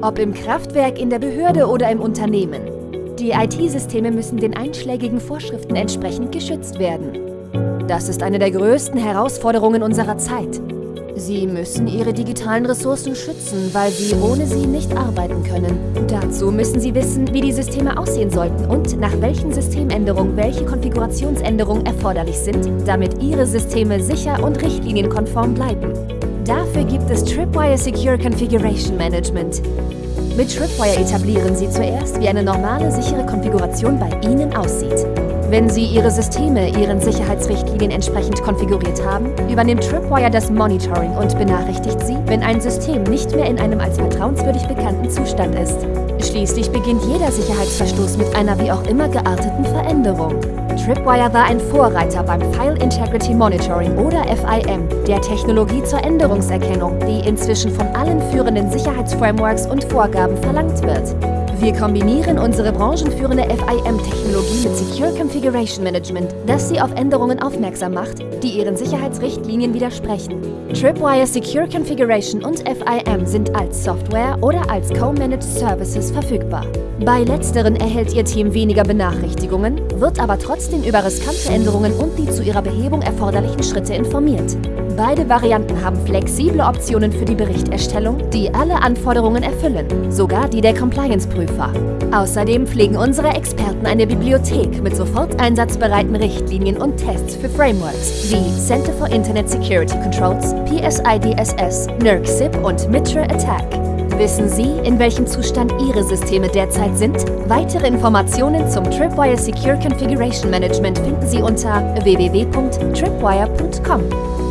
Ob im Kraftwerk, in der Behörde oder im Unternehmen. Die IT-Systeme müssen den einschlägigen Vorschriften entsprechend geschützt werden. Das ist eine der größten Herausforderungen unserer Zeit. Sie müssen ihre digitalen Ressourcen schützen, weil sie ohne sie nicht arbeiten können. Dazu müssen sie wissen, wie die Systeme aussehen sollten und nach welchen Systemänderungen welche Konfigurationsänderungen erforderlich sind, damit ihre Systeme sicher und richtlinienkonform bleiben. Dafür gibt es Tripwire Secure Configuration Management. Mit Tripwire etablieren Sie zuerst, wie eine normale, sichere Konfiguration bei Ihnen aussieht. Wenn Sie Ihre Systeme Ihren Sicherheitsrichtlinien entsprechend konfiguriert haben, übernimmt Tripwire das Monitoring und benachrichtigt Sie, wenn ein System nicht mehr in einem als vertrauenswürdig bekannten Zustand ist. Schließlich beginnt jeder Sicherheitsverstoß mit einer wie auch immer gearteten Veränderung. Tripwire war ein Vorreiter beim File Integrity Monitoring oder FIM, der Technologie zur Änderungserkennung, die inzwischen von allen führenden Sicherheitsframeworks und Vorgaben verlangt wird. Wir kombinieren unsere branchenführende FIM-Technologie mit Secure Configuration Management, das Sie auf Änderungen aufmerksam macht, die Ihren Sicherheitsrichtlinien widersprechen. Tripwire Secure Configuration und FIM sind als Software oder als Co-Managed Services verfügbar. Bei letzteren erhält Ihr Team weniger Benachrichtigungen, wird aber trotzdem über riskante Änderungen und die zu ihrer Behebung erforderlichen Schritte informiert. Beide Varianten haben flexible Optionen für die Berichterstellung, die alle Anforderungen erfüllen, sogar die der Compliance-Prüfer. Außerdem pflegen unsere Experten eine Bibliothek mit sofort einsatzbereiten Richtlinien und Tests für Frameworks wie Center for Internet Security Controls, PSIDSS, NERC-SIP und MITRE ATT&CK. Wissen Sie, in welchem Zustand Ihre Systeme derzeit sind? Weitere Informationen zum Tripwire Secure Configuration Management finden Sie unter www.tripwire.com.